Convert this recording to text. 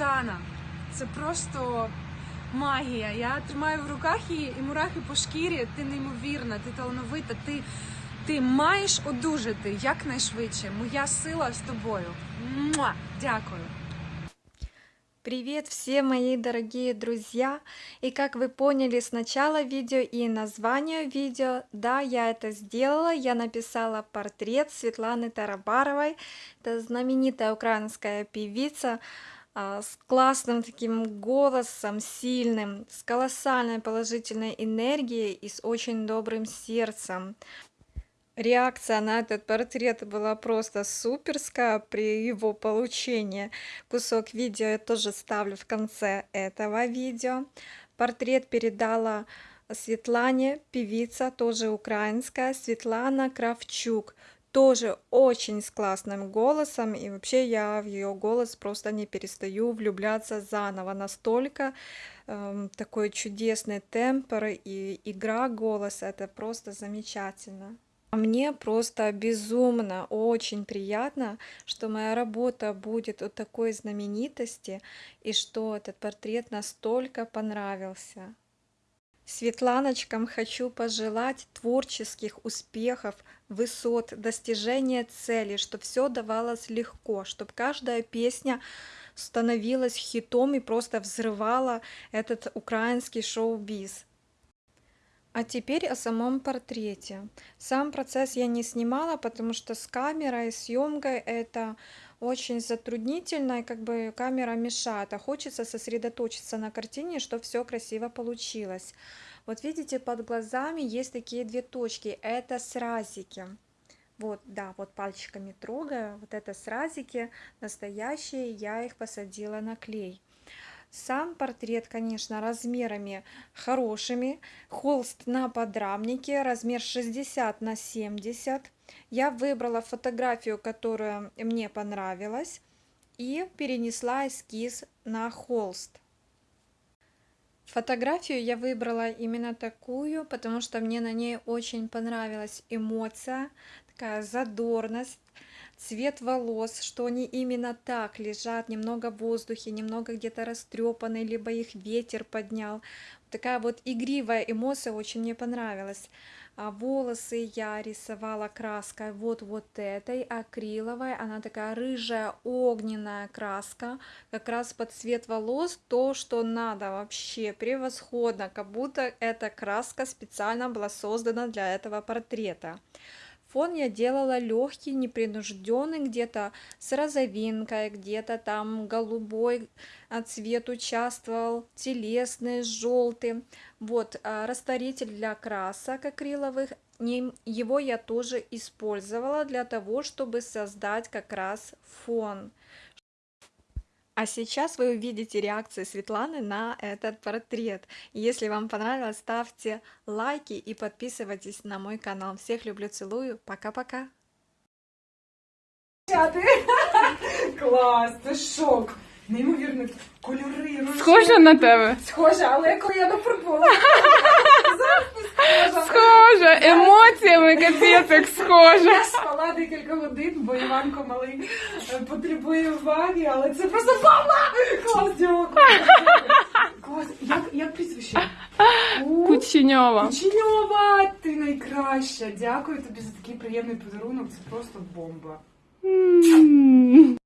Оксана. Це просто магія. Я тримаю в руках її і мурахи по шкірі. Ти неймовірна, ти талановита, ти, ти маєш одужати якнайшвидше. Моя сила з тобою. Муа! Дякую. Привет всем мои дорогие друзья! И как вы поняли с начала видео и названия видео, да, я это сделала, я написала портрет Светланы Тарабаровой, это знаменитая украинская певица а, с классным таким голосом, сильным, с колоссальной положительной энергией и с очень добрым сердцем. Реакция на этот портрет была просто суперская при его получении. Кусок видео я тоже ставлю в конце этого видео. Портрет передала Светлане, певица, тоже украинская, Светлана Кравчук. Тоже очень с классным голосом, и вообще я в ее голос просто не перестаю влюбляться заново. Настолько эм, такой чудесный темпор и игра голоса, это просто замечательно. А Мне просто безумно, очень приятно, что моя работа будет у такой знаменитости и что этот портрет настолько понравился. Светланочкам хочу пожелать творческих успехов, высот, достижения цели, чтобы все давалось легко, чтобы каждая песня становилась хитом и просто взрывала этот украинский шоу-биз. А теперь о самом портрете. Сам процесс я не снимала, потому что с камерой, съемкой это очень затруднительно, и как бы камера мешает, а хочется сосредоточиться на картине, чтобы все красиво получилось. Вот видите, под глазами есть такие две точки, это сразики. Вот, да, вот пальчиками трогаю, вот это сразики настоящие, я их посадила на клей. Сам портрет, конечно, размерами хорошими. Холст на подрамнике, размер 60 на 70. Я выбрала фотографию, которая мне понравилась, и перенесла эскиз на холст. Фотографию я выбрала именно такую, потому что мне на ней очень понравилась эмоция, такая задорность, цвет волос, что они именно так лежат, немного в воздухе, немного где-то растрепаны, либо их ветер поднял. Такая вот игривая эмоция очень мне понравилась. А волосы я рисовала краской вот вот этой акриловой, она такая рыжая огненная краска, как раз под цвет волос, то, что надо вообще превосходно, как будто эта краска специально была создана для этого портрета. Фон я делала легкий, непринужденный, где-то с розовинкой, где-то там голубой а, цвет участвовал, телесный, желтый. Вот а, растворитель для красок акриловых, его я тоже использовала для того, чтобы создать как раз фон. А сейчас вы увидите реакции Светланы на этот портрет. Если вам понравилось, ставьте лайки и подписывайтесь на мой канал. Всех люблю, целую. Пока-пока. Клас, це шок. Неймовірно, кольори, рожеві. Схожа на тебе? Схоже, але коли я нафарбувала. Зараз не схожа. Схожа, емоціями капець як схожа. Спала декілька годин, бо Іванко малий е, потребує уваги, але це просто бомба! Клас, дякую. Клас, як, як прізвище? У, Кученьова. Кученьова, ти найкраща. Дякую тобі за такий приємний подарунок. Це просто бомба. М.